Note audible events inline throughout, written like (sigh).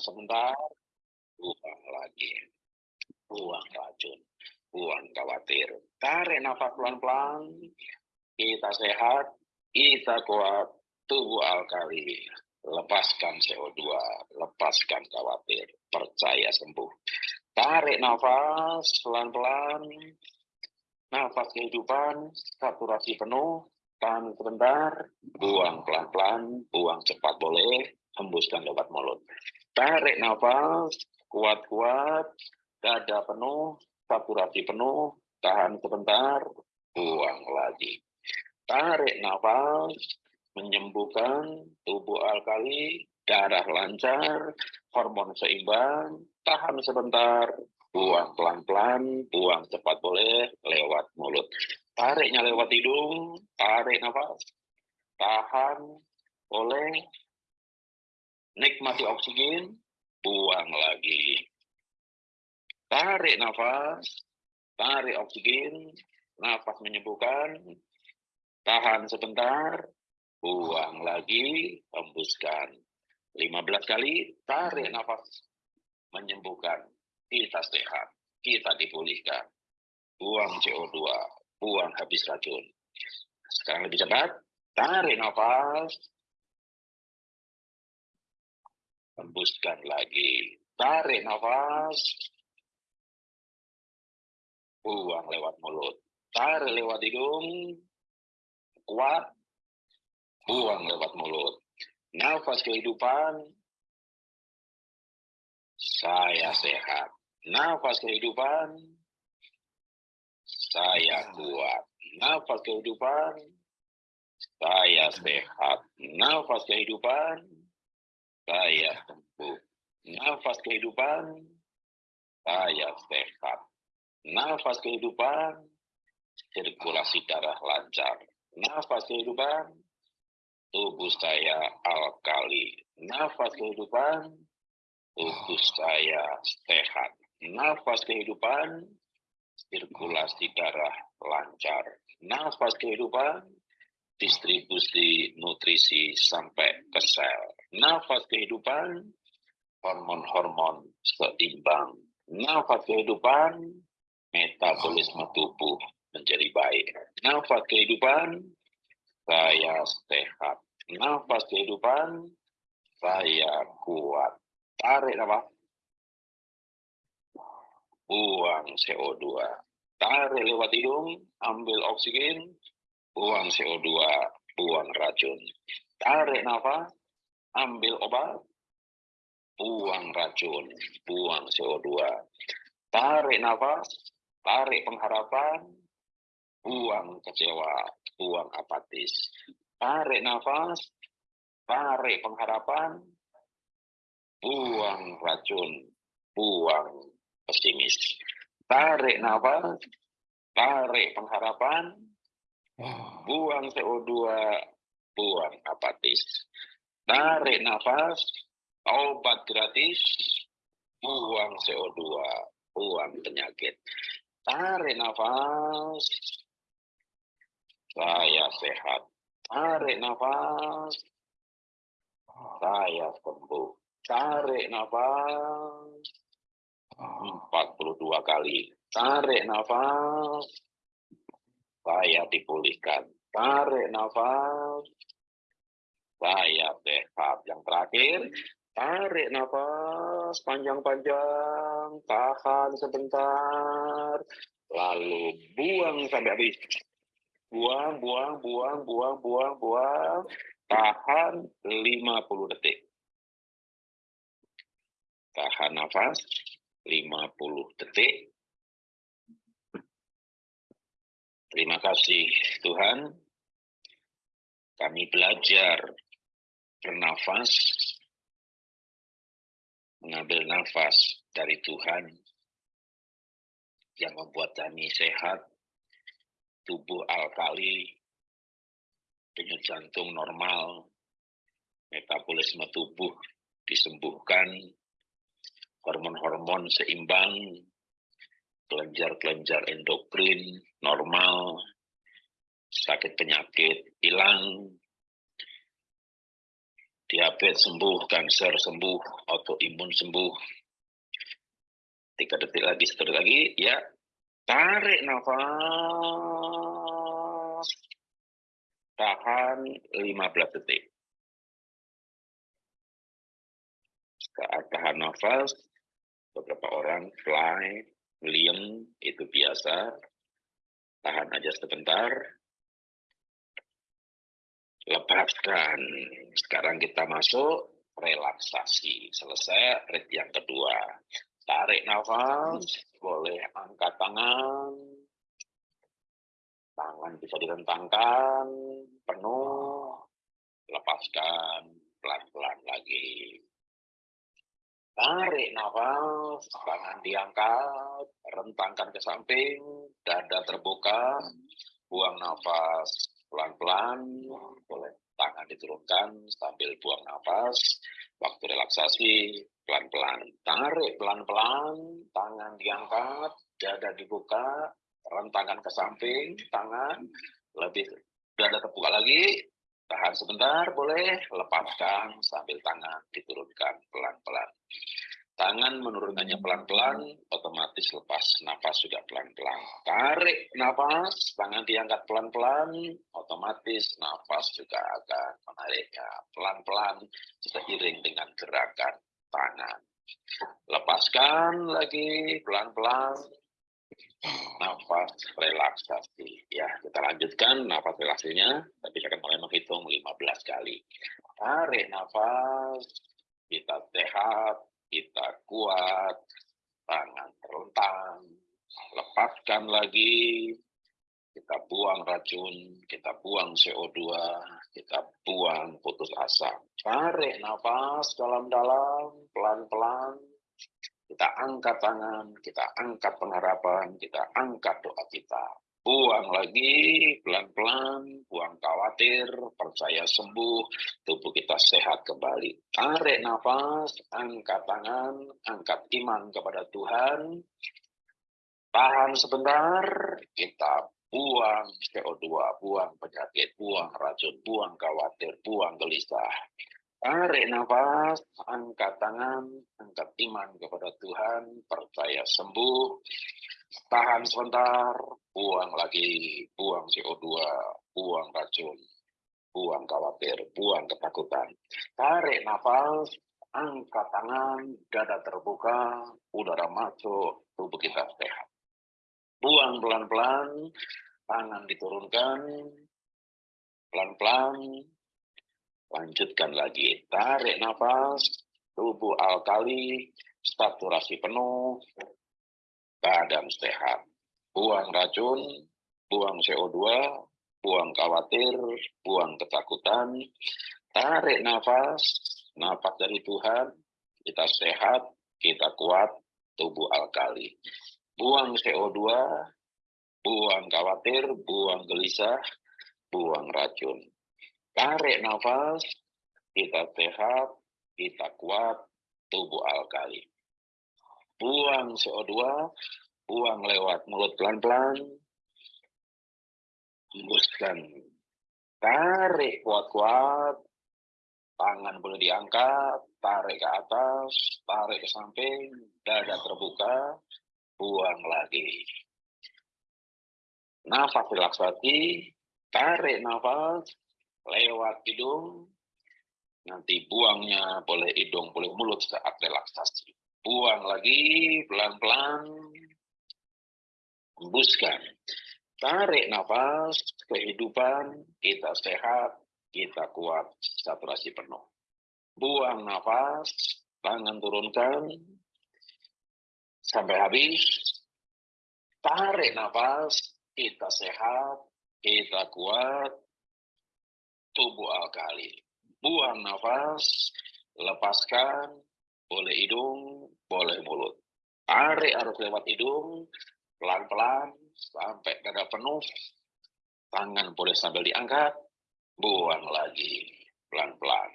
sebentar, buang lagi. Buang racun, buang khawatir. Tarik nafas pelan-pelan, kita sehat, kita kuat, tubuh alkali. Lepaskan CO2, lepaskan khawatir, percaya sembuh. Tarik nafas pelan-pelan, nafas kehidupan, saturasi penuh, tahan sebentar, buang pelan-pelan, buang cepat boleh, hembuskan lewat mulut. Tarik nafas, kuat-kuat, dada penuh, saturasi penuh, tahan sebentar, buang lagi. Tarik nafas, menyembuhkan tubuh alkali, darah lancar, hormon seimbang, tahan sebentar, buang pelan-pelan, buang cepat boleh, lewat mulut. Tariknya lewat hidung, tarik nafas, tahan, boleh, nikmati oksigen, buang lagi. Tarik nafas, tarik oksigen, nafas menyembuhkan, tahan sebentar, buang lagi, hembuskan. 15 kali, tarik nafas, menyembuhkan, kita sehat, kita dipulihkan. Buang CO2, buang habis racun. Sekarang lebih cepat, tarik nafas, hembuskan lagi. Tarik nafas, buang lewat mulut. Tarik lewat hidung, kuat, buang lewat mulut. Nafas kehidupan, saya sehat. Nafas kehidupan, saya kuat. Nafas kehidupan, saya sehat. Nafas kehidupan, saya sembuh. Nafas kehidupan, saya sehat. Nafas kehidupan, sirkulasi darah lancar. Nafas kehidupan, tubuh saya alkali. Nafas kehidupan, tubuh saya sehat. Nafas kehidupan, sirkulasi darah lancar. Nafas kehidupan, distribusi nutrisi sampai ke sel. Nafas kehidupan, hormon-hormon seimbang. Nafas kehidupan, metabolisme tubuh menjadi baik. Nafas kehidupan, saya sehat. Nafas kehidupan, saya kuat. Tarik nafas. Buang CO2. Tarik lewat hidung, ambil oksigen, buang CO2, buang racun. Tarik nafas, ambil obat, buang racun, buang CO2. Tarik nafas, tarik pengharapan, buang kecewa, buang apatis. Tarik nafas, tarik pengharapan, buang racun, buang pesimis. Tarik nafas, tarik pengharapan, buang CO2, buang apatis. Tarik nafas, obat gratis, buang CO2, buang penyakit. Tarik nafas, saya sehat. Tarik nafas, saya sembuh. Tarik nafas, 42 kali. Tarik nafas, saya dipulihkan. Tarik nafas, saya sehat. Yang terakhir, tarik nafas panjang-panjang, tahan sebentar, lalu buang sampai habis. Buang, buang, buang, buang, buang, buang, tahan 50 detik. Tahan nafas 50 detik. Terima kasih Tuhan. Kami belajar bernafas, mengambil nafas dari Tuhan yang membuat kami sehat, tubuh alkali, denyut jantung normal, metabolisme tubuh disembuhkan, hormon-hormon seimbang, kelenjar-kelenjar endokrin normal, sakit penyakit hilang, diabetes sembuh, kanker sembuh, autoimun sembuh. Tiga detik lagi, satu detik lagi, ya. Tarik nafas. Tahan 15 detik. Saat tahan nafas, beberapa orang fly, William, itu biasa. Tahan aja sebentar. Lepaskan. Sekarang kita masuk relaksasi. Selesai rit yang kedua. Tarik nafas, boleh angkat tangan. Tangan bisa direntangkan, penuh. Lepaskan, pelan-pelan lagi. Tarik nafas, tangan diangkat, rentangkan ke samping, dada terbuka, buang nafas pelan-pelan, boleh tangan diturunkan sambil buang nafas, waktu relaksasi pelan-pelan, tarik pelan-pelan, tangan diangkat, dada dibuka, rentangkan ke samping, tangan lebih dada terbuka lagi, Tahan sebentar, boleh. Lepaskan sambil tangan diturunkan pelan-pelan. Tangan menurunkannya pelan-pelan, otomatis lepas nafas juga pelan-pelan. Tarik nafas, tangan diangkat pelan-pelan, otomatis nafas juga akan menariknya pelan-pelan seiring dengan gerakan tangan. Lepaskan lagi pelan-pelan, nafas relaksasi. Ya, kita lanjutkan nafas relaksasinya, tapi saya akan mulai menghitung 15 kali. Tarik nafas, kita sehat, kita kuat, tangan terlentang, lepaskan lagi, kita buang racun, kita buang CO2, kita buang putus asa. Tarik nafas dalam-dalam, pelan-pelan, kita angkat tangan, kita angkat pengharapan, kita angkat doa kita. Buang lagi, pelan-pelan, buang khawatir, percaya sembuh, tubuh kita sehat kembali. Tarik nafas, angkat tangan, angkat iman kepada Tuhan. Tahan sebentar, kita buang CO2, buang penyakit, buang racun, buang khawatir, buang gelisah. Tarik nafas, angkat tangan, angkat iman kepada Tuhan, percaya sembuh, tahan sebentar, buang lagi, buang CO2, buang racun, buang khawatir, buang ketakutan. Tarik nafas, angkat tangan, dada terbuka, udara masuk, tubuh kita sehat. Buang pelan-pelan, tangan diturunkan, pelan-pelan, Lanjutkan lagi, tarik nafas, tubuh alkali, saturasi penuh, badan sehat. Buang racun, buang CO2, buang khawatir, buang ketakutan, tarik nafas, nafas dari Tuhan, kita sehat, kita kuat, tubuh alkali. Buang CO2, buang khawatir, buang gelisah, buang racun. Tarik nafas, kita sehat, kita kuat, tubuh alkali. Buang CO2, buang lewat mulut pelan-pelan. Hembuskan. Tarik kuat-kuat, tangan boleh diangkat, tarik ke atas, tarik ke samping, dada terbuka, buang lagi. Nafas relaksasi, tarik nafas, lewat hidung, nanti buangnya boleh hidung, boleh mulut saat relaksasi. Buang lagi, pelan-pelan, hembuskan. Tarik nafas, kehidupan, kita sehat, kita kuat, saturasi penuh. Buang nafas, tangan turunkan, sampai habis. Tarik nafas, kita sehat, kita kuat, tubuh alkali. Buang nafas, lepaskan, boleh hidung, boleh mulut. Tarik harus lewat hidung, pelan-pelan, sampai dada penuh. Tangan boleh sambil diangkat, buang lagi, pelan-pelan.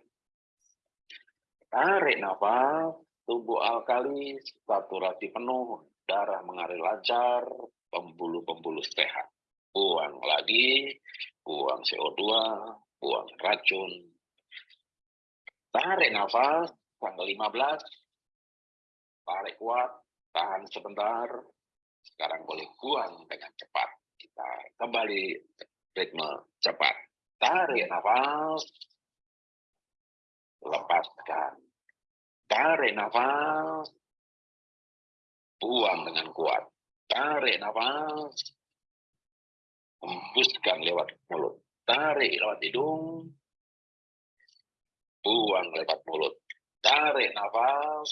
Tarik nafas, tubuh alkali, saturasi penuh, darah mengalir lancar, pembuluh-pembuluh sehat. Buang lagi, buang CO2, buang racun. Tarik nafas, tanggal 15. Tarik kuat, tahan sebentar. Sekarang boleh buang dengan cepat. Kita kembali ritme cepat. Tarik nafas. Lepaskan. Tarik nafas. Buang dengan kuat. Tarik nafas. Hembuskan lewat mulut. Tarik lewat hidung buang lewat mulut. Tarik nafas.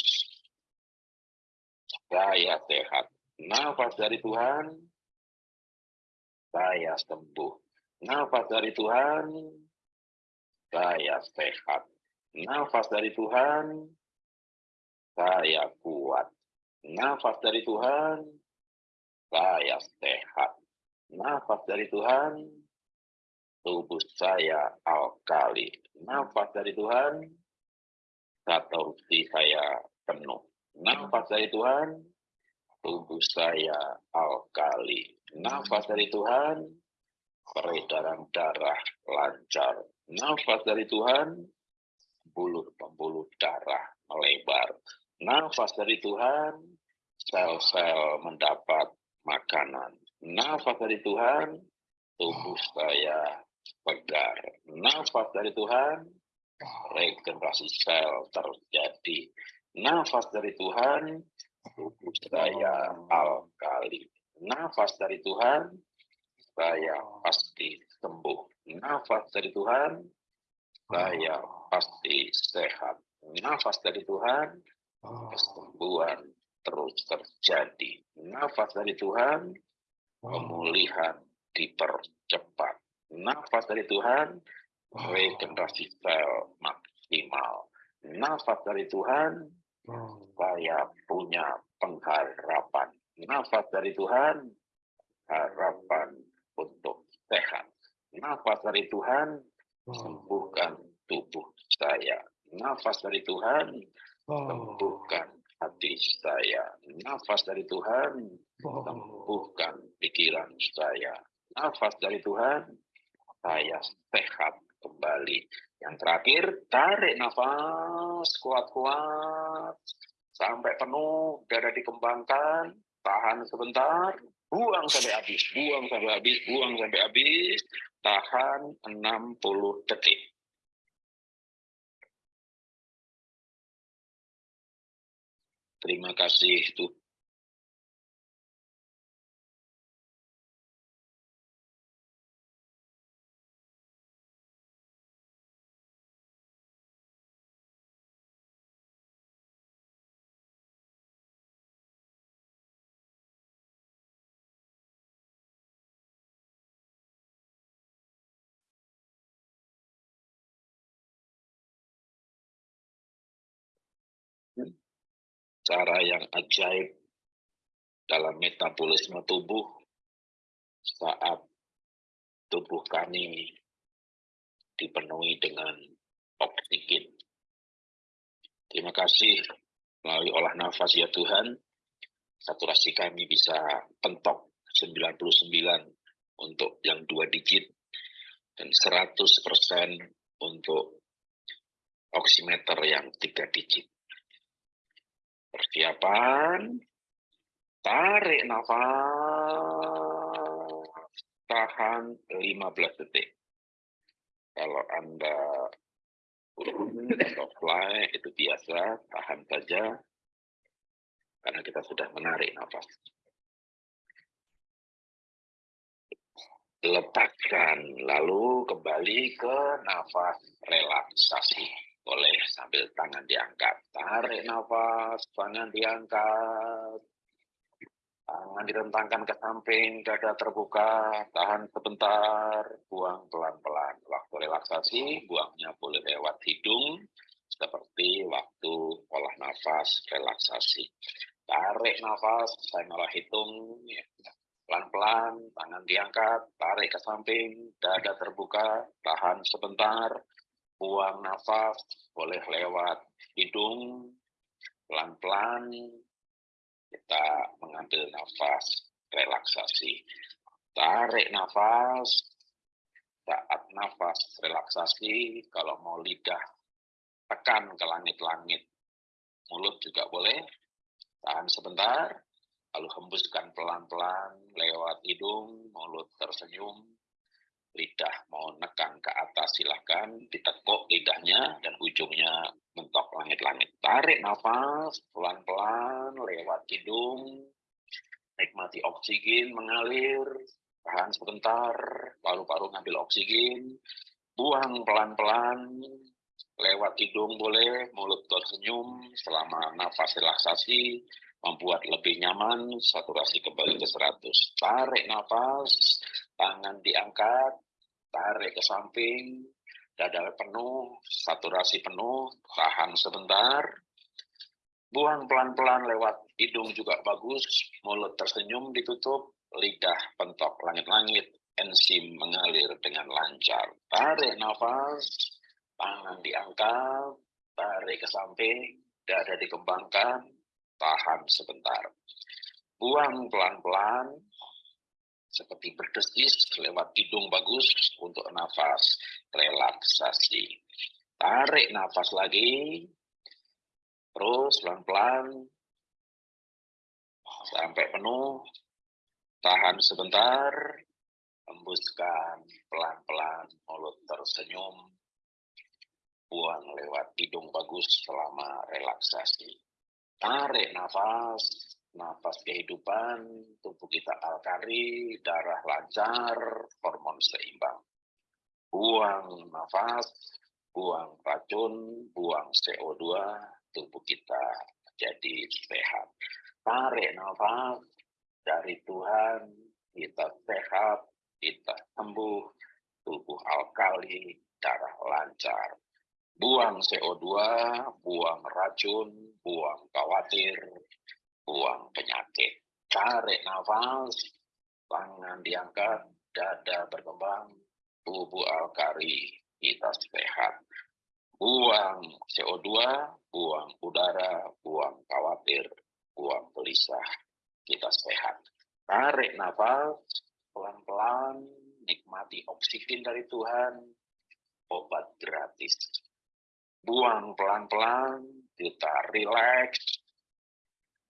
Saya sehat. Nafas dari Tuhan. Saya sembuh. Nafas dari Tuhan. Saya sehat. Nafas dari Tuhan. Saya kuat. Nafas dari Tuhan. Saya sehat. Nafas dari Tuhan tubuh saya alkali. Nafas dari Tuhan, satorsi saya penuh. Nafas dari Tuhan, tubuh saya alkali. Nafas dari Tuhan, peredaran darah lancar. Nafas dari Tuhan, pembuluh-pembuluh darah melebar. Nafas dari Tuhan, sel-sel mendapat makanan. Nafas dari Tuhan, tubuh saya. Nafas dari Tuhan, regenerasi sel terjadi. Nafas dari Tuhan, tubuh saya alkali. Nafas dari Tuhan, saya pasti sembuh. Nafas dari Tuhan, saya pasti sehat. Nafas dari Tuhan, kesembuhan terus terjadi. Nafas dari Tuhan, pemulihan dipercepat nafas dari Tuhan, regenerasi sel maksimal. Nafas dari Tuhan, saya punya pengharapan. Nafas dari Tuhan, harapan untuk sehat. Nafas dari Tuhan, sembuhkan tubuh saya. Nafas dari Tuhan, sembuhkan hati saya. Nafas dari Tuhan, sembuhkan pikiran saya. Nafas dari Tuhan, saya sehat kembali. Yang terakhir, tarik nafas kuat-kuat sampai penuh, dada dikembangkan, tahan sebentar, buang sampai habis, buang sampai habis, buang sampai habis, tahan 60 detik. Terima kasih Tuhan. Cara yang ajaib dalam metabolisme tubuh saat tubuh kami dipenuhi dengan oksigen. Terima kasih melalui olah nafas ya Tuhan, saturasi kami bisa pentok 99 untuk yang dua digit dan 100% untuk oximeter yang tiga digit. Persiapan. Tarik nafas. Tahan 15 detik. Kalau Anda (laughs) atau fly itu biasa, tahan saja. Karena kita sudah menarik nafas. Lepaskan, lalu kembali ke nafas relaksasi. Boleh sambil tangan diangkat. Tarik nafas, tangan diangkat. Tangan direntangkan ke samping, dada terbuka, tahan sebentar, buang pelan-pelan. Waktu relaksasi, buangnya boleh lewat hidung, seperti waktu olah nafas relaksasi. Tarik nafas, saya malah hitung, ya. pelan-pelan, tangan diangkat, tarik ke samping, dada terbuka, tahan sebentar, buang nafas boleh lewat hidung, pelan-pelan kita mengambil nafas relaksasi. Tarik nafas, saat nafas relaksasi, kalau mau lidah tekan ke langit-langit. Mulut juga boleh, tahan sebentar, lalu hembuskan pelan-pelan lewat hidung, mulut tersenyum, lidah mau nekan ke atas silahkan, ditekuk lidahnya dan ujungnya mentok langit-langit. Tarik nafas pelan-pelan lewat hidung, nikmati oksigen mengalir, tahan sebentar, paru-paru ngambil oksigen, buang pelan-pelan, lewat hidung boleh, mulut tersenyum selama nafas relaksasi, membuat lebih nyaman, saturasi kembali ke 100. Tarik nafas, tangan diangkat, tarik ke samping, dada penuh, saturasi penuh, tahan sebentar, buang pelan-pelan lewat hidung juga bagus, mulut tersenyum ditutup, lidah pentok langit-langit, enzim mengalir dengan lancar. Tarik nafas, tangan diangkat, tarik ke samping, dada dikembangkan, tahan sebentar. Buang pelan-pelan, seperti berdesis lewat hidung bagus untuk nafas relaksasi. Tarik nafas lagi, terus pelan-pelan. Sampai penuh, tahan sebentar, hembuskan pelan-pelan, mulut tersenyum, buang lewat hidung bagus selama relaksasi. Tarik nafas, nafas kehidupan, tubuh kita alkali, darah lancar, hormon seimbang. Buang nafas, buang racun, buang CO2, tubuh kita jadi sehat. Tarik nafas dari Tuhan, kita sehat, kita sembuh, tubuh alkali, darah lancar. Buang CO2, buang racun, buang khawatir, buang penyakit. Tarik nafas, tangan diangkat, dada berkembang, tubuh alkali, kita sehat. Buang CO2, buang udara, buang khawatir, buang gelisah, kita sehat. Tarik nafas, pelan-pelan, nikmati oksigen dari Tuhan, obat gratis. Buang pelan-pelan, kita rileks,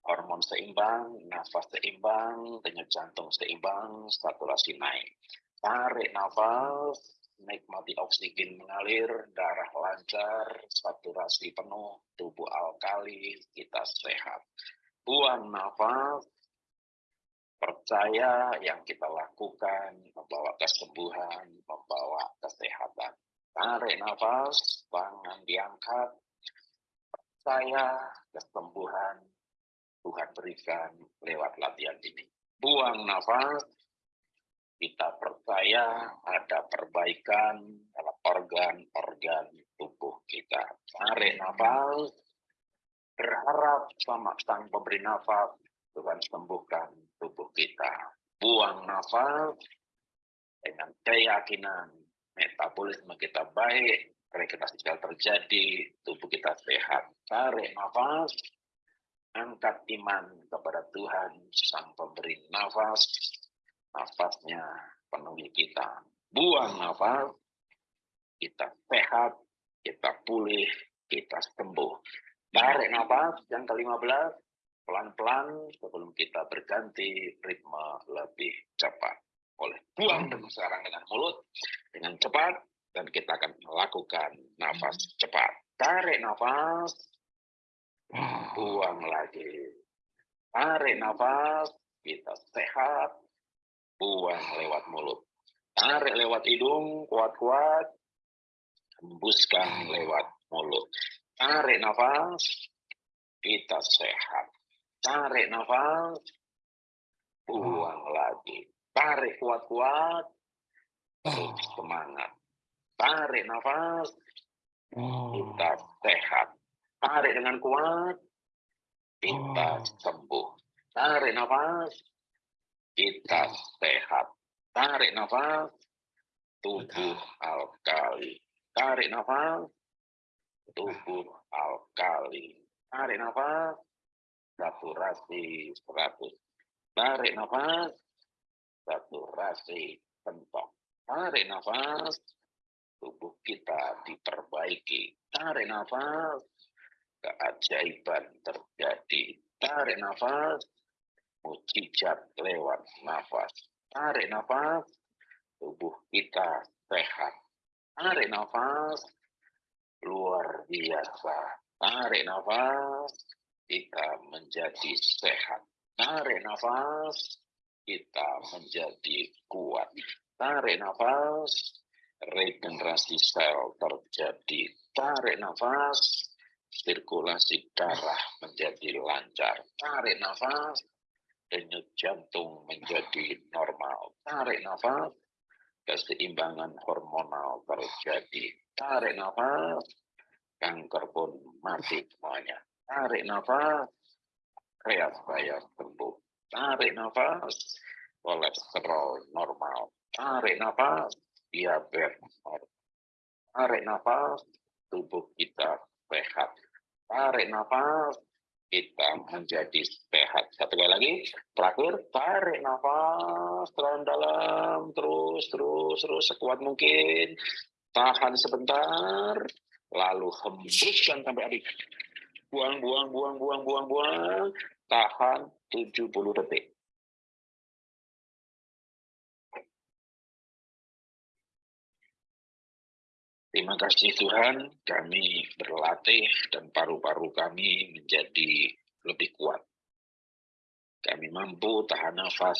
hormon seimbang, nafas seimbang, denyut jantung seimbang, saturasi naik. Tarik nafas, nikmati oksigen mengalir, darah lancar, saturasi penuh, tubuh alkali, kita sehat. Buang nafas, percaya yang kita lakukan membawa kesembuhan, membawa kesehatan. Tarik nafas, tangan diangkat, percaya kesembuhan Tuhan berikan lewat latihan ini. Buang nafas, kita percaya ada perbaikan dalam organ-organ tubuh kita. Tarik nafas, berharap sama sang pemberi nafas, Tuhan sembuhkan tubuh kita. Buang nafas dengan keyakinan metabolisme kita baik, regenerasi sel terjadi, tubuh kita sehat. Tarik nafas, angkat iman kepada Tuhan, sang pemberi nafas, nafasnya penuhi kita. Buang nafas, kita sehat, kita pulih, kita sembuh. Tarik nafas yang ke-15, pelan-pelan sebelum kita berganti ritme lebih cepat. Oleh buang dengan sekarang dengan mulut, dengan cepat, dan kita akan melakukan nafas cepat. Tarik nafas, buang lagi. Tarik nafas, kita sehat, buang lewat mulut. Tarik lewat hidung, kuat-kuat. Hembuskan lewat mulut. Tarik nafas, kita sehat. Tarik nafas, buang lagi. Tarik kuat-kuat, terus semangat. Tarik nafas, kita sehat. Tarik dengan kuat, kita sembuh. Tarik nafas, kita sehat. Tarik nafas, tubuh alkali. Tarik nafas, tubuh alkali. Tarik nafas, saturasi 100. Tarik nafas, saturasi pentok. Tarik nafas, tubuh kita diperbaiki. Tarik nafas, keajaiban terjadi. Tarik nafas, mujizat lewat nafas. Tarik nafas, tubuh kita sehat. Tarik nafas, luar biasa. Tarik nafas, kita menjadi sehat. Tarik nafas, kita menjadi kuat. Tarik nafas, regenerasi sel terjadi. Tarik nafas, sirkulasi darah menjadi lancar. Tarik nafas, denyut jantung menjadi normal. Tarik nafas, keseimbangan hormonal terjadi. Tarik nafas, kanker pun mati semuanya. Tarik nafas, saya sembuh. Tarik nafas, kolesterol normal. Tarik nafas, diabetes. Tarik nafas, tubuh kita sehat. Tarik nafas, kita menjadi sehat. Satu kali lagi, terakhir, tarik nafas dalam-dalam, terus, terus, terus, sekuat mungkin. Tahan sebentar, lalu hembuskan sampai habis. Buang, buang, buang, buang, buang, buang. Tahan 70 detik. Terima kasih Tuhan, kami berlatih dan paru-paru kami menjadi lebih kuat. Kami mampu tahan nafas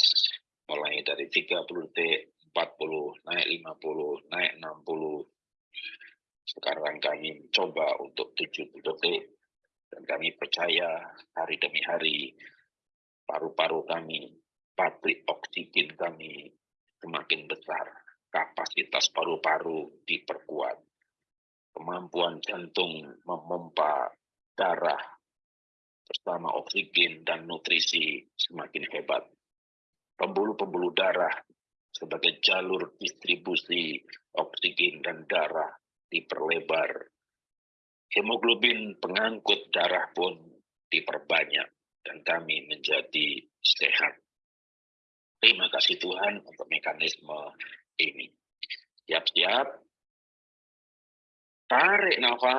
mulai dari 30 detik, 40, naik 50, naik 60. Sekarang kami mencoba untuk 70 detik dan kami percaya hari demi hari paru-paru kami, pabrik oksigen kami semakin besar kapasitas paru-paru diperkuat, kemampuan jantung memompa darah bersama oksigen dan nutrisi semakin hebat. Pembuluh-pembuluh darah sebagai jalur distribusi oksigen dan darah diperlebar. Hemoglobin pengangkut darah pun diperbanyak dan kami menjadi sehat. Terima kasih Tuhan untuk mekanisme ini. Siap-siap. Tarik nafas.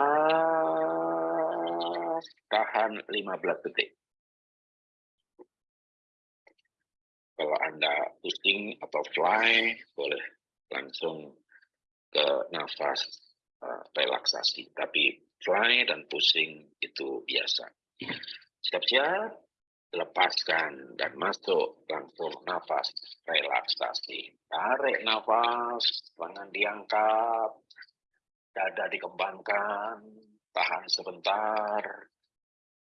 Tahan 15 detik. Kalau Anda pusing atau fly, boleh langsung ke nafas uh, relaksasi. Tapi fly dan pusing itu biasa. Siap-siap lepaskan dan masuk langsung nafas relaksasi. Tarik nafas tangan diangkat dada dikembangkan tahan sebentar.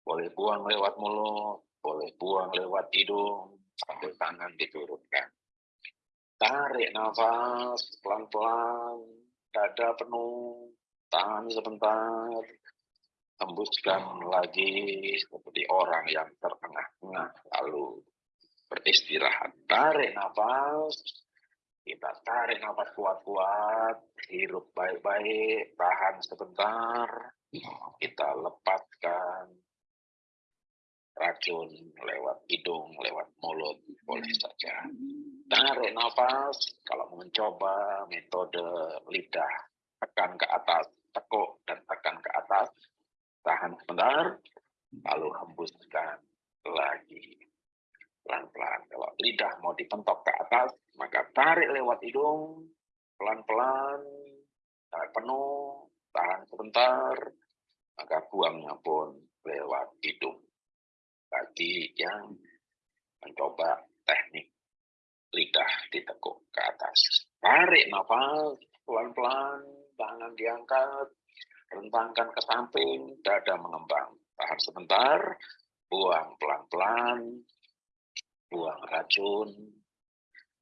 Boleh buang lewat mulut boleh buang lewat hidung sambil tangan diturunkan. Tarik nafas pelan-pelan dada penuh tahan sebentar hembuskan lagi seperti orang yang terengah-engah lalu beristirahat. Tarik nafas. Kita tarik nafas kuat-kuat hirup baik-baik tahan sebentar. Kita lepaskan racun lewat hidung lewat mulut boleh saja. Tarik nafas. Kalau mencoba metode lidah tekan ke atas tekuk dan tekan ke atas tahan sebentar, lalu hembuskan lagi pelan-pelan. Kalau lidah mau dipentok ke atas, maka tarik lewat hidung, pelan-pelan, tarik penuh, tahan sebentar, maka buangnya pun lewat hidung. Bagi yang mencoba teknik lidah ditekuk ke atas. Tarik nafas pelan-pelan, tangan diangkat, rentangkan ke samping, dada mengembang. Tahan sebentar, buang pelan-pelan, buang racun,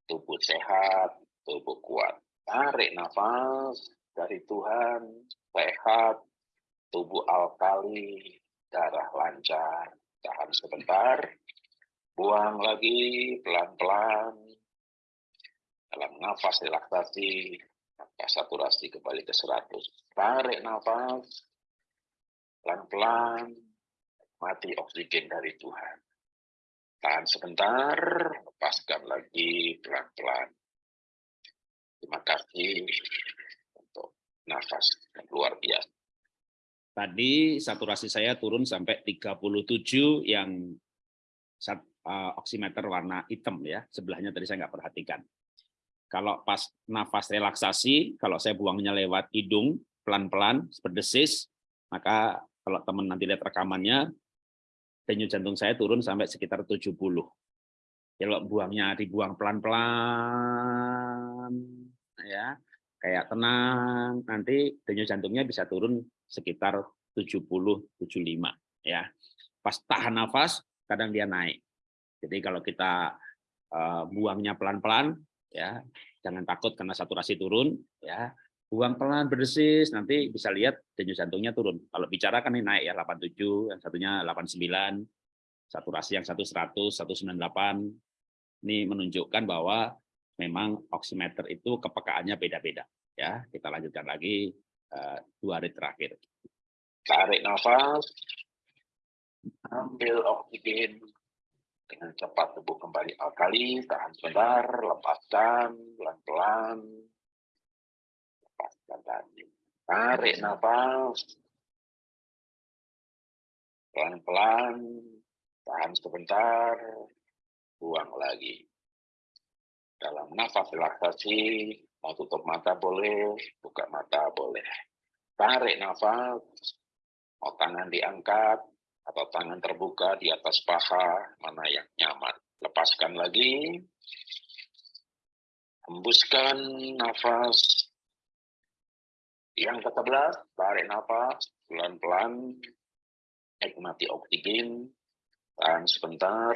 tubuh sehat, tubuh kuat. Tarik nafas dari Tuhan, sehat, tubuh alkali, darah lancar. Tahan sebentar, buang lagi pelan-pelan. Dalam nafas relaksasi, maka saturasi kembali ke 100. Tarik nafas, pelan-pelan, mati oksigen dari Tuhan. Tahan sebentar, lepaskan lagi pelan-pelan. Terima kasih untuk nafas. Luar biasa. Tadi saturasi saya turun sampai 37 yang uh, oximeter warna hitam ya. Sebelahnya tadi saya nggak perhatikan. Kalau pas nafas relaksasi, kalau saya buangnya lewat hidung, pelan-pelan, berdesis, maka kalau teman nanti lihat rekamannya, denyut jantung saya turun sampai sekitar 70. Kalau buangnya dibuang pelan-pelan, ya kayak tenang, nanti denyut jantungnya bisa turun sekitar 70-75 ya. Pas tahan nafas kadang dia naik. Jadi kalau kita uh, buangnya pelan-pelan ya, jangan takut karena saturasi turun ya. Buang pelan berdesis nanti bisa lihat denyut jantungnya turun. Kalau bicara kan ini naik ya 87, yang satunya 89, saturasi yang satu 100, 198. Ini menunjukkan bahwa memang oximeter itu kepekaannya beda-beda ya. Kita lanjutkan lagi uh, dua hari terakhir. Tarik nafas, ambil oksigen dengan cepat tubuh kembali alkali, tahan sebentar, lepaskan pelan-pelan, lepaskan lagi. Tarik nafas, pelan-pelan, tahan sebentar, buang lagi. Dalam nafas relaksasi, mau tutup mata boleh, buka mata boleh. Tarik nafas, mau tangan diangkat atau tangan terbuka di atas paha, mana yang nyaman. Lepaskan lagi, hembuskan nafas. Yang ke-11, tarik nafas, pelan-pelan, nikmati oksigen, tahan sebentar,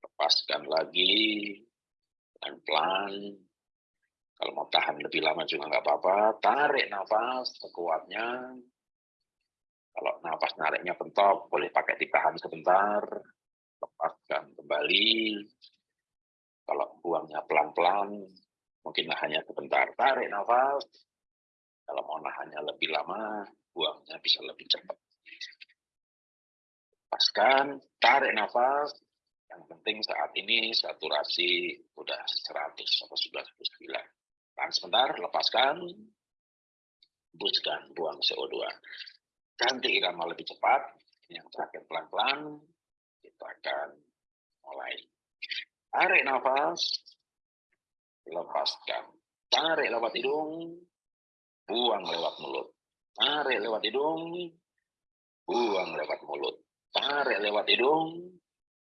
lepaskan lagi, pelan-pelan. Kalau mau tahan lebih lama juga nggak apa-apa, tarik nafas sekuatnya, kalau nafas nariknya pentok, boleh pakai ditahan sebentar, lepaskan kembali. Kalau buangnya pelan-pelan, mungkin hanya sebentar. Tarik nafas. Kalau mau nahannya lebih lama, buangnya bisa lebih cepat. Lepaskan, tarik nafas. Yang penting saat ini saturasi sudah 100 atau sudah 99. Tahan sebentar, lepaskan, hembuskan, buang CO2 ganti irama lebih cepat, yang terakhir pelan-pelan, kita akan mulai. Tarik nafas, lepaskan. Tarik lewat hidung, buang lewat mulut. Tarik lewat hidung, buang lewat mulut. Tarik lewat hidung,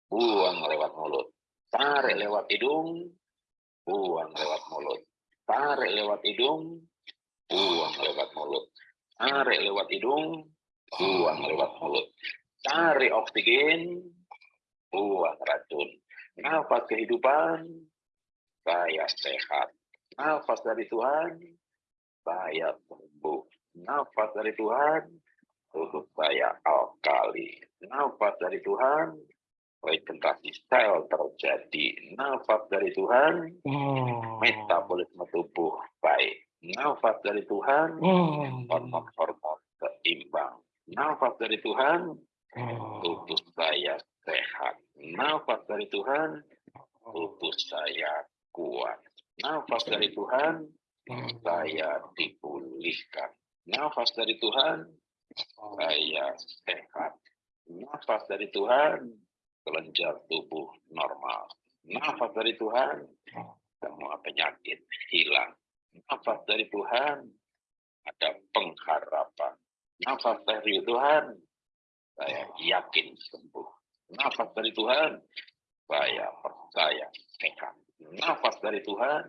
buang lewat mulut. Tarik lewat hidung, buang lewat mulut. Tarik lewat hidung, buang lewat mulut. Tarik lewat hidung, buang lewat mulut. Cari oksigen, buang racun. Nafas kehidupan, saya sehat. Nafas dari Tuhan, saya sembuh. Nafas dari Tuhan, tubuh saya alkali. Nafas dari Tuhan, regenerasi sel terjadi. Nafas dari Tuhan, metabolisme tubuh baik. Nafas dari Tuhan, hormon-hormon seimbang nafas dari Tuhan, oh. tubuh saya sehat. Nafas dari Tuhan, tubuh saya kuat. Nafas dari Tuhan, saya dipulihkan. Nafas dari Tuhan, saya sehat. Nafas dari Tuhan, kelenjar tubuh normal. Nafas dari Tuhan, semua penyakit hilang. Nafas dari Tuhan, ada pengharapan. Nafas dari Tuhan, saya yakin sembuh. Nafas dari Tuhan, saya percaya sehat. Nafas dari Tuhan,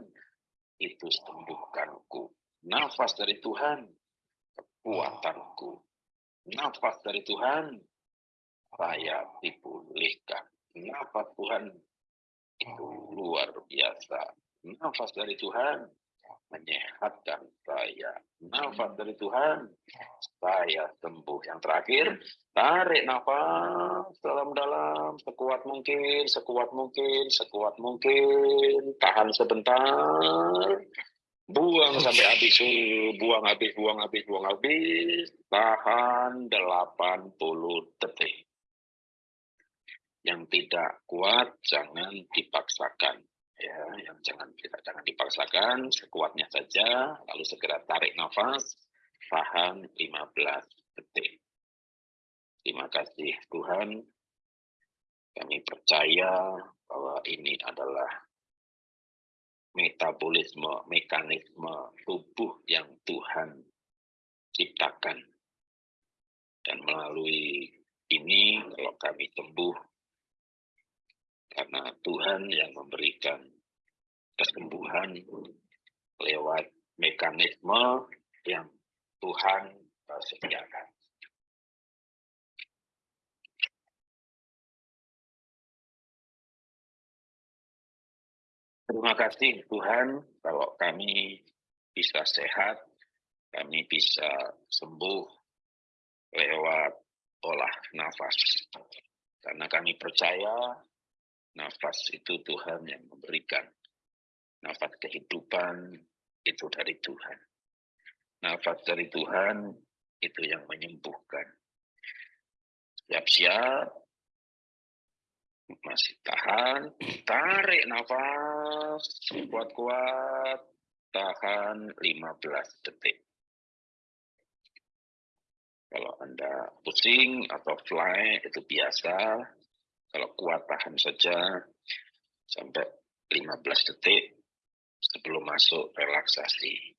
itu sembuhkanku. Nafas dari Tuhan, kekuatanku. Nafas dari Tuhan, saya dipulihkan. Nafas Tuhan itu luar biasa. Nafas dari Tuhan, menyehatkan saya. Nafas dari Tuhan, saya sembuh. Yang terakhir, tarik nafas dalam-dalam, sekuat mungkin, sekuat mungkin, sekuat mungkin. Tahan sebentar, buang sampai habis, buang habis, buang habis, buang habis. Tahan 80 detik. Yang tidak kuat, jangan dipaksakan ya yang jangan kita jangan dipaksakan sekuatnya saja lalu segera tarik nafas tahan 15 detik. Terima kasih Tuhan. Kami percaya bahwa ini adalah metabolisme mekanisme tubuh yang Tuhan ciptakan. Dan melalui ini kalau kami sembuh karena Tuhan yang memberikan kesembuhan lewat mekanisme yang Tuhan sediakan. Terima kasih Tuhan kalau kami bisa sehat, kami bisa sembuh lewat olah nafas. Karena kami percaya Nafas itu Tuhan yang memberikan. Nafas kehidupan itu dari Tuhan. Nafas dari Tuhan itu yang menyembuhkan. Siap-siap. Masih tahan. Tarik nafas. Kuat-kuat. Tahan 15 detik. Kalau Anda pusing atau fly itu biasa, kalau kuat tahan saja sampai 15 detik sebelum masuk relaksasi.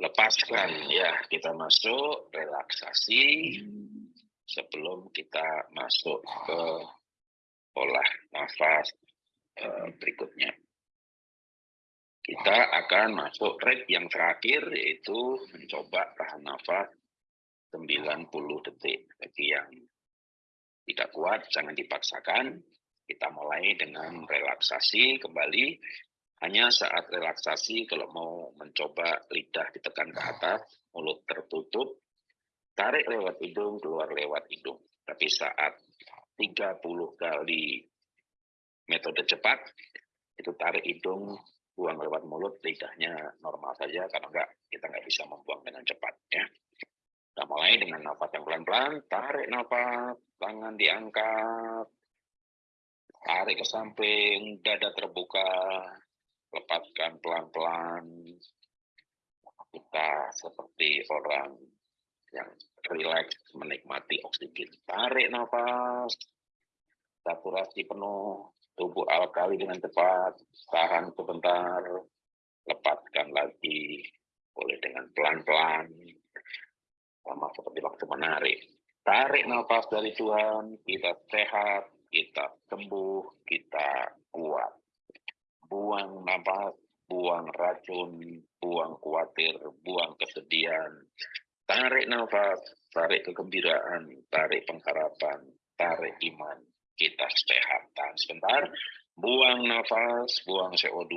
Lepaskan ya, kita masuk relaksasi sebelum kita masuk ke olah nafas uh, berikutnya. Kita akan masuk rate yang terakhir yaitu mencoba tahan nafas 90 detik bagi yang tidak kuat, jangan dipaksakan. Kita mulai dengan relaksasi kembali. Hanya saat relaksasi, kalau mau mencoba lidah ditekan ke atas, mulut tertutup, tarik lewat hidung, keluar lewat hidung. Tapi saat 30 kali metode cepat, itu tarik hidung, buang lewat mulut, lidahnya normal saja, karena enggak, kita nggak bisa membuang dengan cepat. ya. Kita mulai dengan nafas yang pelan-pelan, tarik nafas, tangan diangkat, tarik ke samping, dada terbuka, lepaskan pelan-pelan. Kita seperti orang yang rileks menikmati oksigen. Tarik nafas, saturasi penuh, tubuh alkali dengan cepat, tahan sebentar, lepaskan lagi, boleh dengan pelan-pelan, sama seperti waktu menarik. Tarik nafas dari Tuhan, kita sehat, kita sembuh, kita kuat. Buang nafas, buang racun, buang khawatir, buang kesedihan. Tarik nafas, tarik kegembiraan, tarik pengharapan, tarik iman. Kita sehat. Tahan sebentar, buang nafas, buang CO2,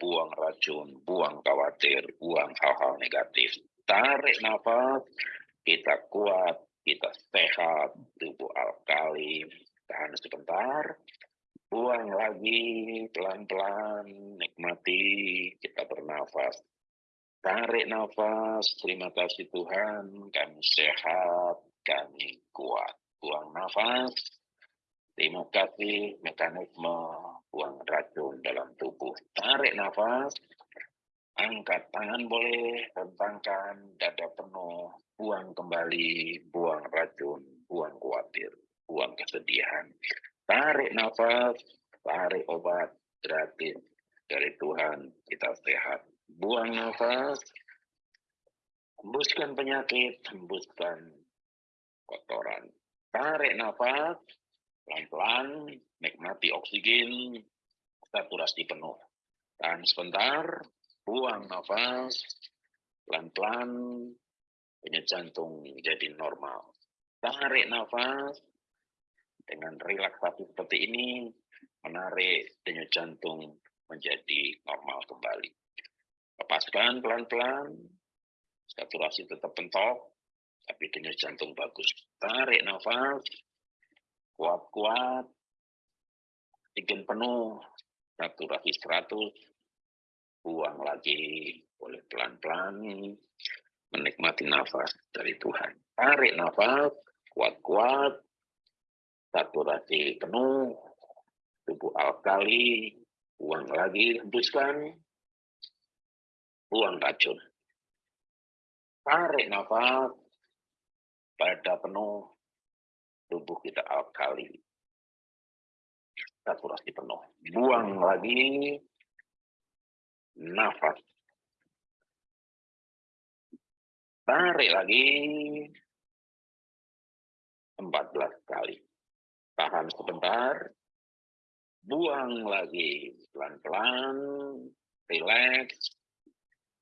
buang racun, buang khawatir, buang hal-hal negatif. Tarik nafas, kita kuat, kita sehat, tubuh alkali, tahan sebentar, buang lagi pelan-pelan, nikmati, kita bernafas. Tarik nafas, terima kasih Tuhan, kami sehat, kami kuat. Buang nafas, terima kasih mekanisme buang racun dalam tubuh. Tarik nafas, angkat tangan boleh, rentangkan, dada penuh, buang kembali, buang racun, buang khawatir, buang kesedihan. Tarik nafas, tarik obat gratis dari Tuhan, kita sehat. Buang nafas, hembuskan penyakit, hembuskan kotoran. Tarik nafas, pelan-pelan, nikmati oksigen, saturasi penuh. Tahan sebentar, buang nafas, pelan-pelan, denyut jantung menjadi normal. Tarik nafas dengan relaksasi seperti ini, menarik denyut jantung menjadi normal kembali. Lepaskan pelan-pelan, saturasi tetap pentok, tapi denyut jantung bagus. Tarik nafas, kuat-kuat, oksigen penuh, saturasi 100, buang lagi, boleh pelan-pelan, menikmati nafas dari Tuhan. Tarik nafas, kuat-kuat, saturasi penuh, tubuh alkali, buang lagi, hembuskan, buang racun. Tarik nafas, pada penuh, tubuh kita alkali. Saturasi penuh. Buang lagi, nafas. Tarik lagi, 14 kali. Tahan sebentar, buang lagi. Pelan-pelan, relax,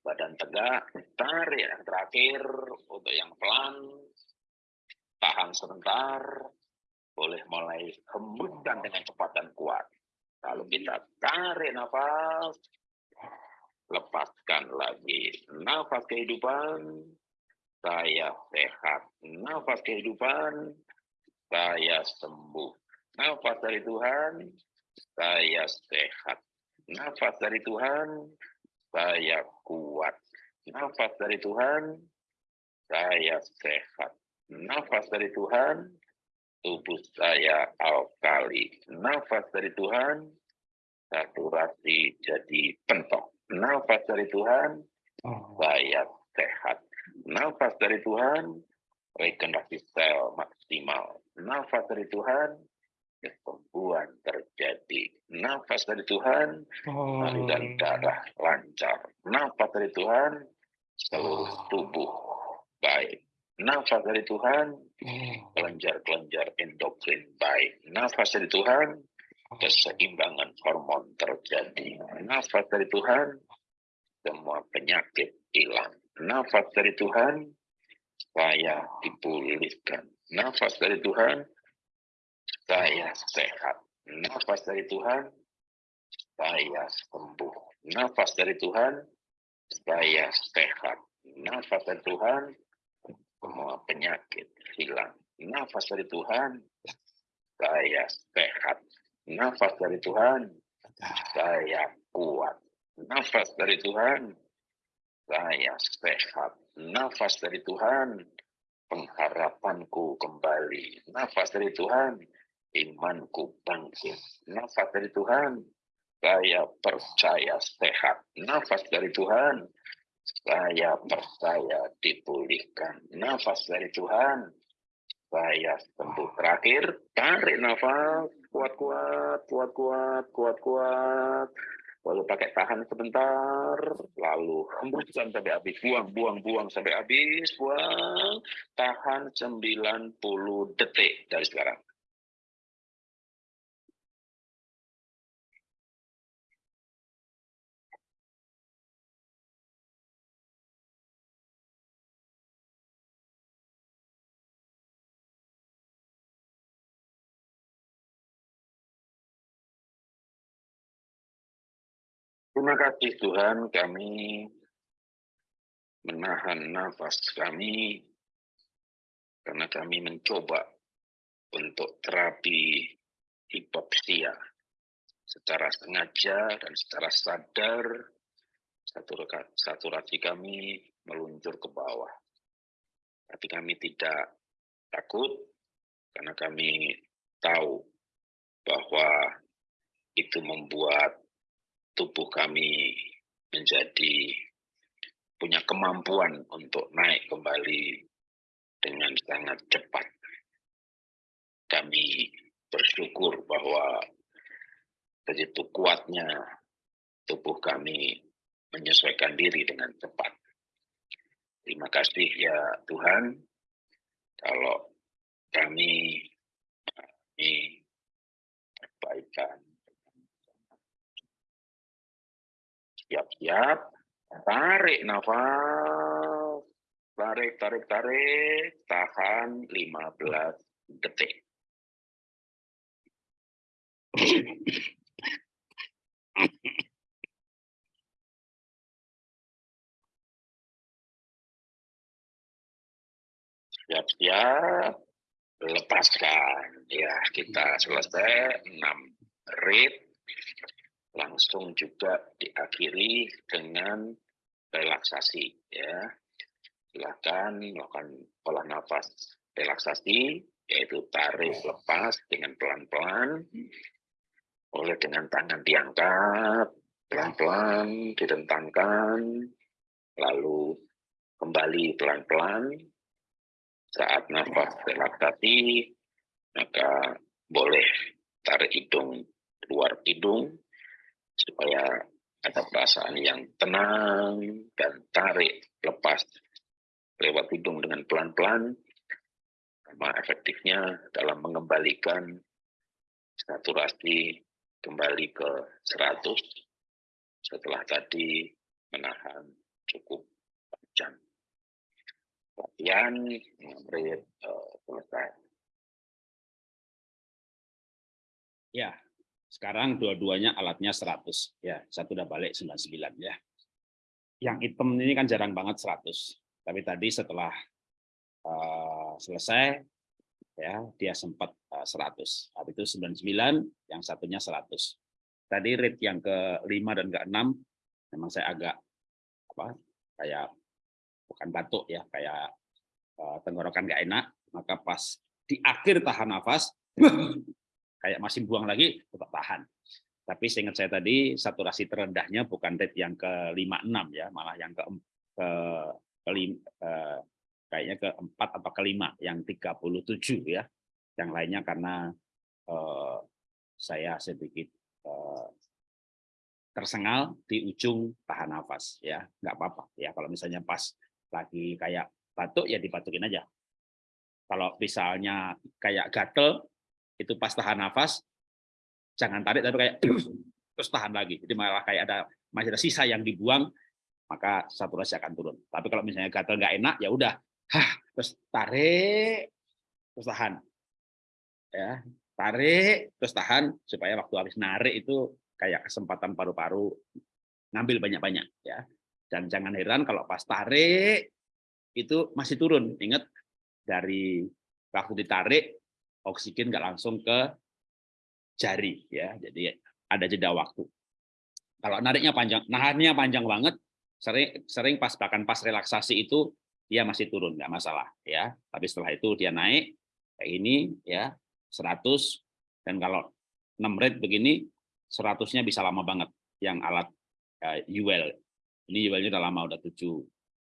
badan tegak, tarik yang terakhir untuk yang pelan, tahan sebentar, boleh mulai hembuskan dengan cepat dan kuat. Kalau kita tarik nafas, lepaskan lagi nafas kehidupan, saya sehat, nafas kehidupan, saya sembuh, nafas dari Tuhan, saya sehat. Nafas dari Tuhan, saya kuat. Nafas dari Tuhan, saya sehat. Nafas dari Tuhan, tubuh saya alkali. Nafas dari Tuhan, saturasi jadi pentok. Nafas dari Tuhan, saya sehat. Nafas dari Tuhan, regenerasi sel maksimal. Nafas dari Tuhan, kesembuhan terjadi. Nafas dari Tuhan, aliran darah lancar. Nafas dari Tuhan, seluruh tubuh baik. Nafas dari Tuhan, kelenjar-kelenjar endokrin baik. Nafas dari Tuhan, keseimbangan hormon terjadi. Nafas dari Tuhan, semua penyakit hilang. Nafas dari Tuhan, saya dipulihkan. Nafas dari Tuhan, saya sehat. Nafas dari Tuhan, saya sembuh. Nafas dari Tuhan, saya sehat. Nafas dari Tuhan, semua penyakit hilang. Nafas dari Tuhan, saya sehat. Nafas dari Tuhan, saya kuat. Nafas dari Tuhan, saya sehat. Nafas dari Tuhan, pengharapanku kembali. Nafas dari Tuhan, imanku bangkit. Nafas dari Tuhan, saya percaya sehat. Nafas dari Tuhan, saya percaya dipulihkan. Nafas dari Tuhan, saya sembuh. Terakhir, tarik nafas, kuat-kuat, kuat-kuat, kuat-kuat. Lalu pakai tahan sebentar, lalu hembuskan sampai habis, buang, buang, buang sampai habis, buang, tahan 90 detik dari sekarang. Terima kasih Tuhan kami menahan nafas kami karena kami mencoba untuk terapi hipoksia secara sengaja dan secara sadar saturasi kami meluncur ke bawah. Tapi kami tidak takut karena kami tahu bahwa itu membuat tubuh kami menjadi punya kemampuan untuk naik kembali dengan sangat cepat. Kami bersyukur bahwa begitu kuatnya tubuh kami menyesuaikan diri dengan cepat. Terima kasih ya Tuhan, kalau kami ini perbaikan Siap-siap. Tarik nafas. Tarik, tarik, tarik. Tahan 15 detik. Siap-siap. Lepaskan. Ya, kita selesai 6 rit langsung juga diakhiri dengan relaksasi ya. Silakan melakukan pola nafas relaksasi yaitu tarik lepas dengan pelan-pelan. Boleh dengan tangan diangkat, pelan-pelan direntangkan, lalu kembali pelan-pelan. Saat nafas relaksasi, maka boleh tarik hidung keluar hidung supaya ada perasaan yang tenang dan tarik lepas lewat hidung dengan pelan-pelan sama efektifnya dalam mengembalikan saturasi kembali ke 100 setelah tadi menahan cukup panjang. Latihan uh, selesai. Ya, sekarang dua-duanya alatnya 100 ya, satu udah balik 99 ya. Yang hitam ini kan jarang banget 100. Tapi tadi setelah uh, selesai ya dia sempat uh, 100 habis itu 99 yang satunya 100 tadi rate yang ke-5 dan ke-6 memang saya agak apa kayak bukan batuk ya kayak uh, tenggorokan nggak enak maka pas di akhir tahan nafas (laughs) kayak masih buang lagi tetap tahan. Tapi seingat saya tadi saturasi terendahnya bukan rate yang ke-56 ya malah yang ke ke, ke uh, kayaknya keempat atau kelima yang 37 ya. Yang lainnya karena uh, saya sedikit uh, tersengal di ujung tahan nafas ya nggak apa-apa ya. Kalau misalnya pas lagi kayak batuk ya dibatukin aja. Kalau misalnya kayak gatel itu pas tahan nafas jangan tarik tapi kayak (clears throat) terus tahan lagi jadi malah kayak ada masih ada sisa yang dibuang maka saturasi akan turun tapi kalau misalnya gatel nggak enak ya udah terus tarik, terus tahan. Ya, tarik, terus tahan supaya waktu habis narik itu kayak kesempatan paru-paru ngambil banyak-banyak ya. Dan jangan heran kalau pas tarik itu masih turun. Ingat dari waktu ditarik oksigen nggak langsung ke jari ya. Jadi ada jeda waktu. Kalau nariknya panjang, nahannya panjang banget, sering sering pas bahkan pas relaksasi itu dia masih turun nggak masalah ya tapi setelah itu dia naik kayak ini ya 100 dan kalau 6 rate begini 100-nya bisa lama banget yang alat uh, UL ini UL-nya udah lama udah tujuh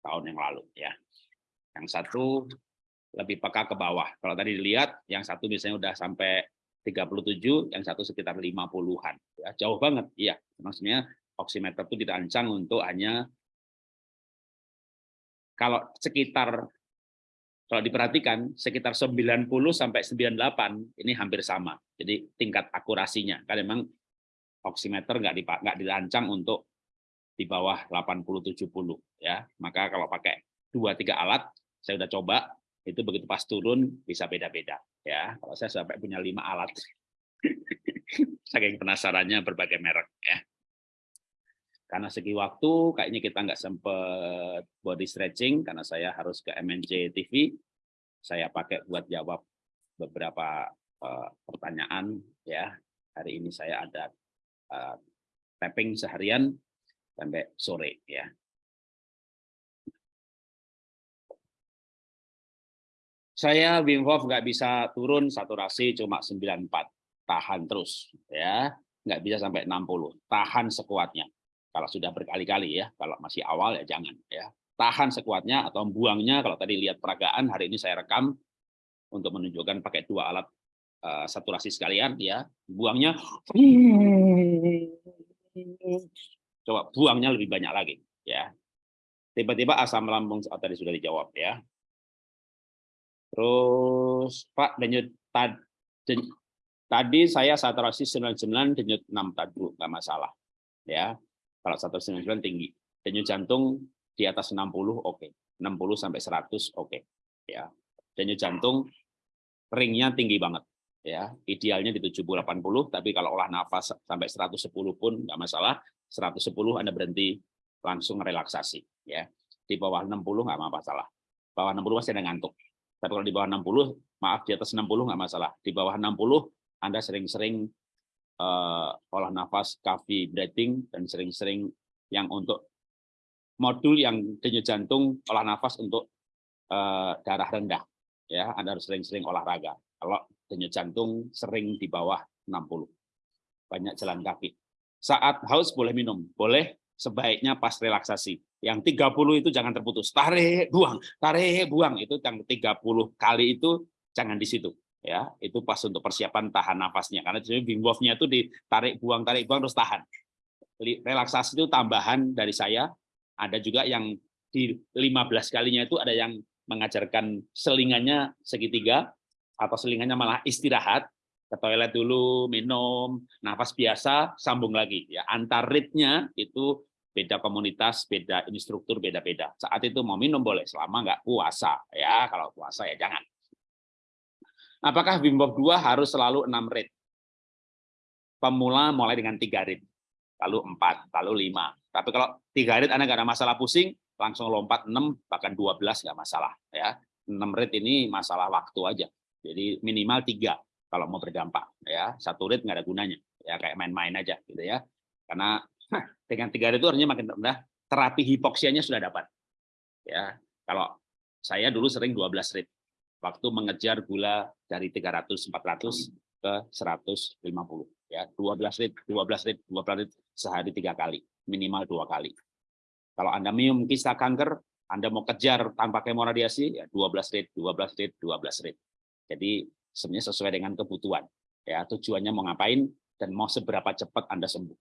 tahun yang lalu ya yang satu lebih peka ke bawah kalau tadi dilihat yang satu misalnya udah sampai 37 yang satu sekitar 50-an ya jauh banget iya maksudnya oximeter itu dirancang untuk hanya kalau sekitar kalau diperhatikan sekitar 90 sampai 98 ini hampir sama. Jadi tingkat akurasinya kan memang oximeter nggak nggak dirancang untuk di bawah 80 70 ya. Maka kalau pakai dua tiga alat saya udah coba itu begitu pas turun bisa beda-beda ya. Kalau saya sampai punya lima alat (laughs) saking penasarannya berbagai merek ya. Karena segi waktu kayaknya kita nggak sempat body stretching karena saya harus ke MNJ TV saya pakai buat jawab beberapa uh, pertanyaan ya. Hari ini saya ada uh, tapping seharian sampai sore ya saya Wim Hof nggak bisa turun saturasi cuma 94 tahan terus ya nggak bisa sampai 60 tahan sekuatnya kalau sudah berkali-kali ya, kalau masih awal ya jangan ya. Tahan sekuatnya atau buangnya kalau tadi lihat peragaan hari ini saya rekam untuk menunjukkan pakai dua alat uh, saturasi sekalian ya. Buangnya coba buangnya lebih banyak lagi ya. Tiba-tiba asam lambung oh, tadi sudah dijawab ya. Terus Pak denyut tadi, tadi saya saturasi 99 denyut 6 tadi nggak masalah ya kalau 199 tinggi. Denyut jantung di atas 60 oke. Okay. 60 sampai 100 oke. Okay. Ya. Denyut jantung ringnya tinggi banget ya. Idealnya di 70 80 tapi kalau olah nafas sampai 110 pun nggak masalah. 110 Anda berhenti langsung relaksasi ya. Di bawah 60 nggak masalah. Bawah 60 masih ada ngantuk. Tapi kalau di bawah 60, maaf di atas 60 nggak masalah. Di bawah 60 Anda sering-sering uh, olah nafas, coffee breathing, dan sering-sering yang untuk modul yang denyut jantung, olah nafas untuk uh, darah rendah. Ya, Anda harus sering-sering olahraga. Kalau denyut jantung sering di bawah 60. banyak jalan kaki. Saat haus boleh minum, boleh sebaiknya pas relaksasi. Yang 30 itu jangan terputus. Tarik, buang, tarik, buang. Itu yang 30 kali itu jangan di situ. Ya, itu pas untuk persiapan tahan nafasnya. Karena jadi Wim Hof-nya itu ditarik, buang, tarik, buang terus tahan. Relaksasi itu tambahan dari saya. Ada juga yang di 15 kalinya itu ada yang mengajarkan selingannya segitiga atau selingannya malah istirahat ke toilet dulu, minum, nafas biasa, sambung lagi. Ya, antar ritnya itu beda komunitas, beda instruktur, beda-beda. Saat itu mau minum boleh, selama nggak puasa. Ya, kalau puasa ya jangan. Apakah Wim Hof 2 harus selalu 6 rit? Pemula mulai dengan 3 rit, lalu 4, lalu 5. Tapi kalau 3 rit Anda nggak ada masalah pusing, langsung lompat 6, bahkan 12 nggak masalah. ya 6 rit ini masalah waktu aja. Jadi minimal 3 kalau mau berdampak ya satu rit nggak ada gunanya ya kayak main-main aja gitu ya karena dengan tiga rit itu artinya makin rendah. Terapi hipoksianya sudah dapat. Ya kalau saya dulu sering 12 rit. Waktu mengejar gula dari 300 400 ke 150 ya 12 rit 12 rit 12 rit sehari tiga kali minimal dua kali. Kalau anda minum kista kanker anda mau kejar tanpa kemoradiasi ya 12 rit 12 rit 12 rit. Jadi sebenarnya sesuai dengan kebutuhan. Ya, tujuannya mau ngapain dan mau seberapa cepat Anda sembuh.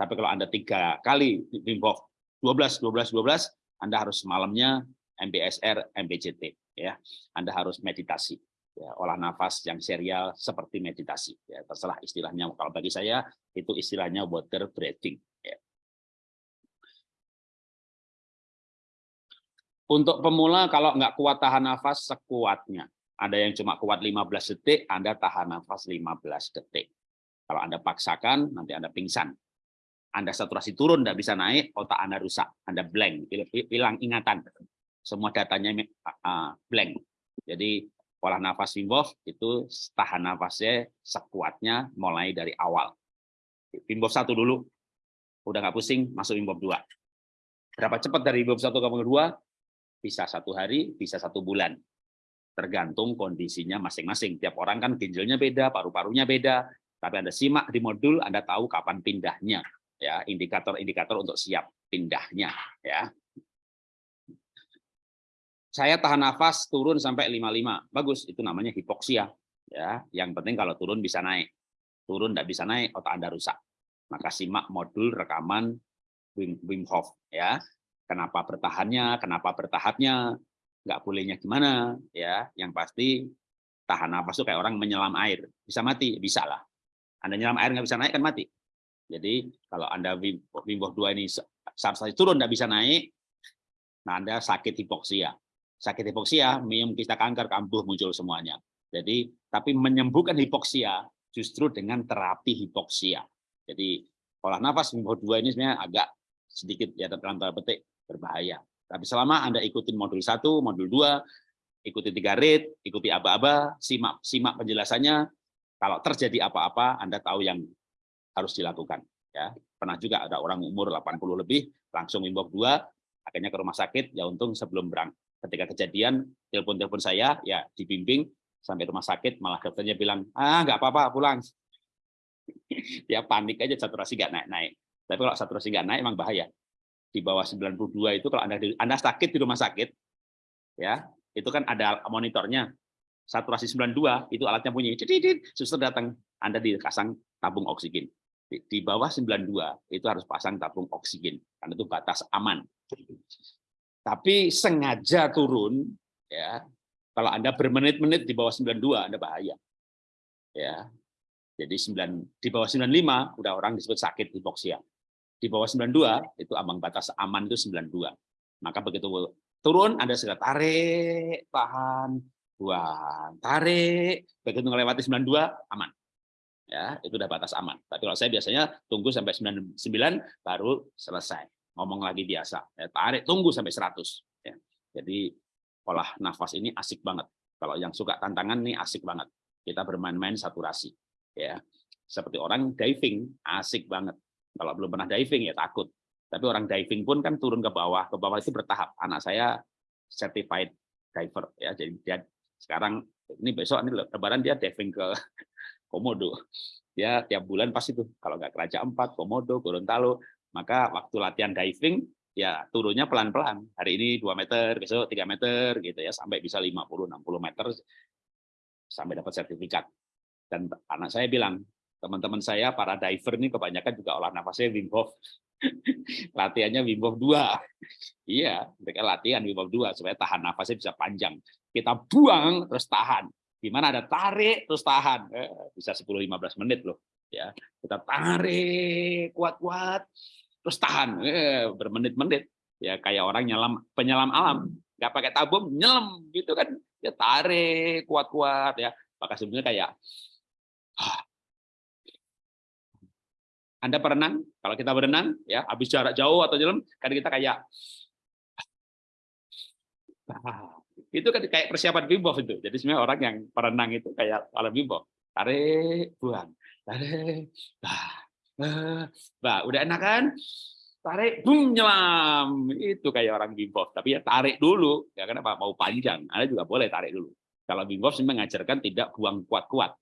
Tapi kalau Anda tiga kali Hof 12, 12, 12, Anda harus malamnya MBSR, MBCT. Ya, Anda harus meditasi. Ya, olah nafas yang serial seperti meditasi. Ya, terserah istilahnya. Kalau bagi saya itu istilahnya water breathing. Ya. Untuk pemula kalau nggak kuat tahan nafas sekuatnya. Ada yang cuma kuat 15 detik, Anda tahan nafas 15 detik. Kalau Anda paksakan, nanti Anda pingsan. Anda saturasi turun, tidak bisa naik, otak Anda rusak. Anda blank, hilang ingatan. Semua datanya blank. Jadi pola nafas Wim Hof itu tahan nafasnya sekuatnya mulai dari awal. Wim Hof 1 dulu, udah nggak pusing, masuk Wim Hof 2. Berapa cepat dari Wim Hof 1 ke 2? Bisa satu hari, bisa satu bulan tergantung kondisinya masing-masing. Tiap orang kan ginjalnya beda, paru-parunya beda. Tapi Anda simak di modul, Anda tahu kapan pindahnya. Ya Indikator-indikator untuk siap pindahnya. ya Saya tahan nafas turun sampai 55. Bagus, itu namanya hipoksia. ya Yang penting kalau turun bisa naik. Turun tidak bisa naik, otak Anda rusak. Maka simak modul rekaman Wim Hof. ya Kenapa bertahannya, kenapa bertahapnya, nggak bolehnya gimana ya yang pasti tahan nafas itu kayak orang menyelam air bisa mati bisa lah anda nyelam air nggak bisa naik kan mati jadi kalau anda Wim Hof 2 ini saya turun nggak bisa naik nah anda sakit hipoksia. Sakit hipoksia minum kista kanker kambuh muncul semuanya. Jadi tapi menyembuhkan hipoksia justru dengan terapi hipoksia. Jadi olah nafas Wim Hof 2 ini sebenarnya agak sedikit ya dalam tanda petik berbahaya. Tapi selama Anda ikutin modul 1, modul 2, ikuti tiga rate, ikuti aba-aba, simak simak penjelasannya. Kalau terjadi apa-apa, Anda tahu yang harus dilakukan. Ya, pernah juga ada orang umur 80 lebih langsung imbok 2, akhirnya ke rumah sakit. Ya untung sebelum berang. Ketika kejadian, telepon-telepon saya, ya dibimbing sampai rumah sakit, malah dokternya bilang, ah nggak apa-apa, pulang. Dia (clears throat) panik aja saturasi nggak naik-naik. Tapi kalau saturasi nggak naik, emang bahaya di bawah 92 itu kalau Anda Anda sakit di rumah sakit ya, itu kan ada monitornya. Saturasi 92 itu alatnya bunyi. Suster datang, Anda dikasang tabung oksigen. Di, bawah 92 itu harus pasang tabung oksigen karena itu batas aman. Tapi sengaja turun ya. Kalau Anda bermenit-menit di bawah 92 Anda bahaya. Ya. Jadi 9 di bawah 95 udah orang disebut sakit hipoksia di bawah 92 itu ambang batas aman itu 92. Maka begitu turun Anda segera tarik, tahan, buang, tarik, begitu melewati 92 aman. Ya, itu udah batas aman. Tapi kalau saya biasanya tunggu sampai 99 baru selesai. Ngomong lagi biasa. Ya, tarik tunggu sampai 100 ya. Jadi olah nafas ini asik banget. Kalau yang suka tantangan nih asik banget. Kita bermain-main saturasi ya. Seperti orang diving asik banget kalau belum pernah diving ya takut. Tapi orang diving pun kan turun ke bawah, ke bawah itu bertahap. Anak saya certified diver ya, jadi dia sekarang ini besok ini lebaran dia diving ke komodo. Ya, tiap bulan pasti itu. Kalau nggak Raja Empat, komodo, Gorontalo, maka waktu latihan diving ya turunnya pelan-pelan. Hari ini 2 meter, besok 3 meter gitu ya, sampai bisa 50 60 meter sampai dapat sertifikat. Dan anak saya bilang, teman-teman saya para diver ini kebanyakan juga olah nafasnya Wim Hof. (laughs) Latihannya Wim Hof 2. Iya, mereka latihan Wim Hof 2 supaya tahan nafasnya bisa panjang. Kita buang terus tahan. Gimana ada tarik terus tahan. Eh, bisa 10 15 menit loh, ya. Kita tarik kuat-kuat terus tahan eh, bermenit-menit. Ya kayak orang nyelam penyelam alam, nggak pakai tabung, nyelam gitu kan. Ya tarik kuat-kuat ya. Maka sebenarnya kayak anda berenang, kalau kita berenang, ya habis jarak jauh atau jalan, kan kita kayak itu kan kayak persiapan bimbo itu. Jadi sebenarnya orang yang berenang itu kayak kalau bimbo, tarik, buang, tarik, bah, bah, udah enak kan? Tarik, boom, nyelam. Itu kayak orang bimbo. Tapi ya tarik dulu, ya kenapa? Mau panjang, Anda juga boleh tarik dulu. Kalau bimbo sebenarnya mengajarkan tidak buang kuat-kuat,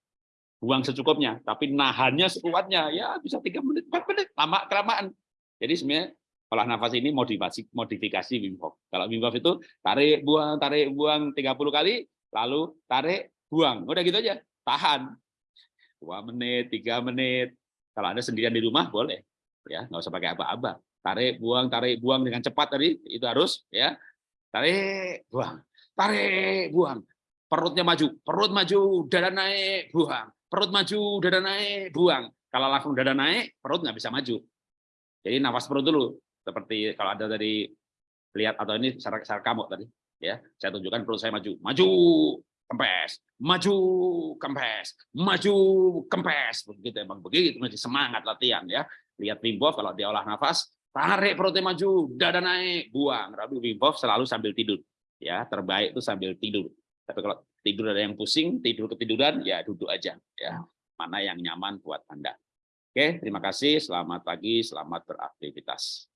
buang secukupnya, tapi nahannya sekuatnya, ya bisa tiga menit, empat menit, lama kelamaan. Jadi sebenarnya olah nafas ini modifikasi modifikasi Wim Hof. Kalau Wim Hof itu tarik, buang, tarik, buang 30 kali, lalu tarik, buang. Udah gitu aja, tahan. Dua menit, tiga menit. Kalau Anda sendirian di rumah, boleh. ya nggak usah pakai apa-apa. Tarik, buang, tarik, buang dengan cepat tadi, itu harus. ya Tarik, buang. Tarik, buang. Perutnya maju, perut maju, dada naik, buang perut maju, dada naik, buang. Kalau langsung dada naik, perut nggak bisa maju. Jadi nafas perut dulu. Seperti kalau ada dari lihat atau ini secara kamu tadi, ya saya tunjukkan perut saya maju, maju, kempes, maju, kempes, maju, kempes, begitu emang begitu masih semangat latihan ya. Lihat Wim kalau dia olah nafas, tarik perutnya maju, dada naik, buang. Tapi Wim selalu sambil tidur, ya terbaik itu sambil tidur. Tapi kalau tidur ada yang pusing, tidur ketiduran, ya duduk aja. ya Mana yang nyaman buat Anda. Oke, terima kasih. Selamat pagi, selamat beraktivitas.